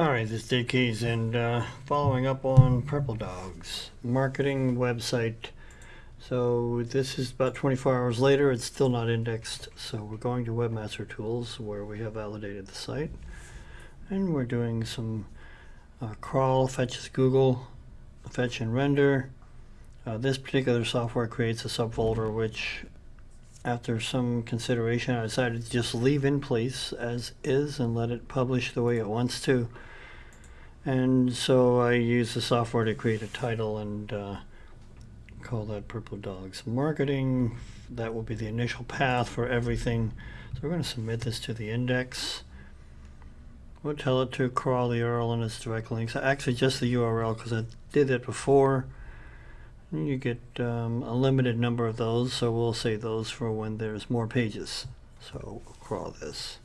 All right, this is Dave Keys, and uh, following up on Purple Dogs marketing website. So this is about 24 hours later. It's still not indexed. So we're going to Webmaster Tools where we have validated the site, and we're doing some uh, crawl, fetch as Google, fetch and render. Uh, this particular software creates a subfolder which after some consideration, I decided to just leave in place as is and let it publish the way it wants to. And so I use the software to create a title and uh, call that Purple Dogs Marketing. That will be the initial path for everything. So we're going to submit this to the index. We'll tell it to crawl the URL and its direct links. Actually, just the URL because I did that before. You get um, a limited number of those, so we'll save those for when there's more pages. So crawl this.